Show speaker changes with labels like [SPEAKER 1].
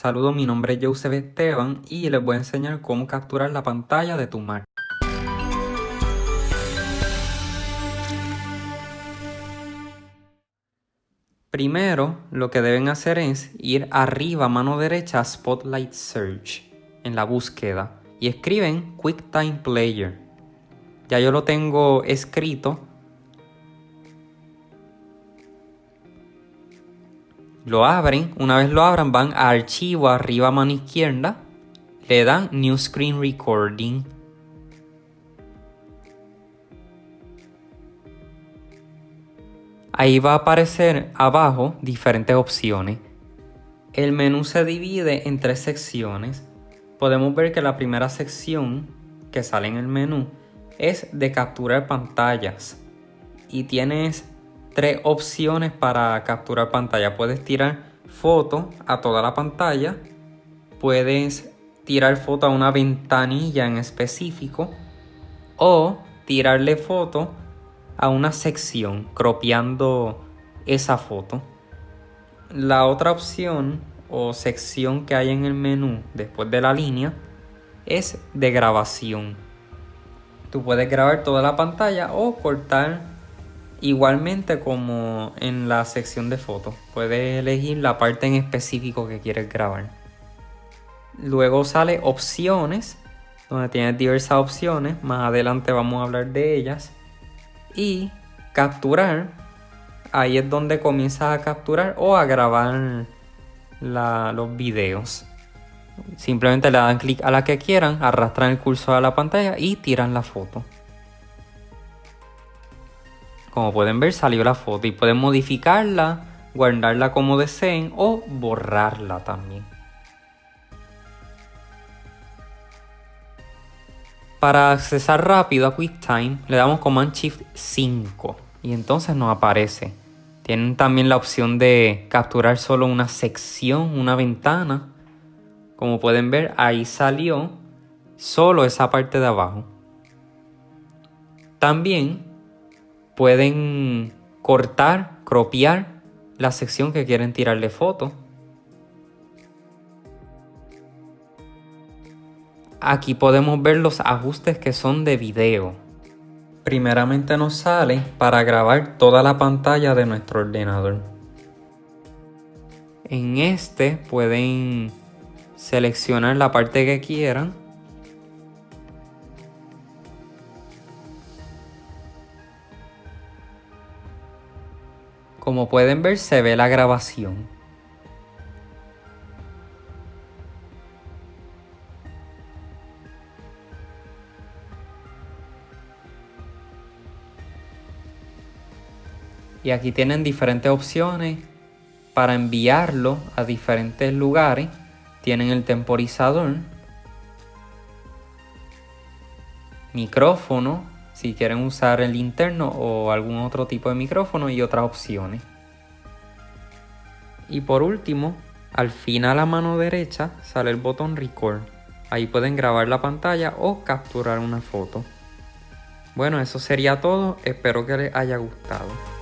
[SPEAKER 1] Saludos, mi nombre es Joseph Esteban y les voy a enseñar cómo capturar la pantalla de tu Mac. Primero, lo que deben hacer es ir arriba mano derecha a Spotlight Search en la búsqueda y escriben QuickTime Player. Ya yo lo tengo escrito Lo abren, una vez lo abran van a archivo arriba a mano izquierda, le dan New Screen Recording. Ahí va a aparecer abajo diferentes opciones. El menú se divide en tres secciones. Podemos ver que la primera sección que sale en el menú es de capturar pantallas y tienes tres opciones para capturar pantalla. Puedes tirar foto a toda la pantalla. Puedes tirar foto a una ventanilla en específico. O tirarle foto a una sección, cropeando esa foto. La otra opción o sección que hay en el menú después de la línea es de grabación. Tú puedes grabar toda la pantalla o cortar Igualmente como en la sección de fotos, puedes elegir la parte en específico que quieres grabar. Luego sale opciones, donde tienes diversas opciones, más adelante vamos a hablar de ellas. Y capturar, ahí es donde comienzas a capturar o a grabar los videos. Simplemente le dan clic a la que quieran, arrastran el cursor a la pantalla y tiran la foto. Como pueden ver salió la foto y pueden modificarla, guardarla como deseen o borrarla también. Para accesar rápido a QuickTime le damos Command Shift 5 y entonces nos aparece. Tienen también la opción de capturar solo una sección, una ventana. Como pueden ver ahí salió solo esa parte de abajo. También pueden cortar, cropiar la sección que quieren tirarle foto. Aquí podemos ver los ajustes que son de video. Primeramente nos sale para grabar toda la pantalla de nuestro ordenador. En este pueden seleccionar la parte que quieran Como pueden ver se ve la grabación. Y aquí tienen diferentes opciones para enviarlo a diferentes lugares. Tienen el temporizador, micrófono, si quieren usar el interno o algún otro tipo de micrófono y otras opciones. Y por último, al final a mano derecha sale el botón Record. Ahí pueden grabar la pantalla o capturar una foto. Bueno, eso sería todo. Espero que les haya gustado.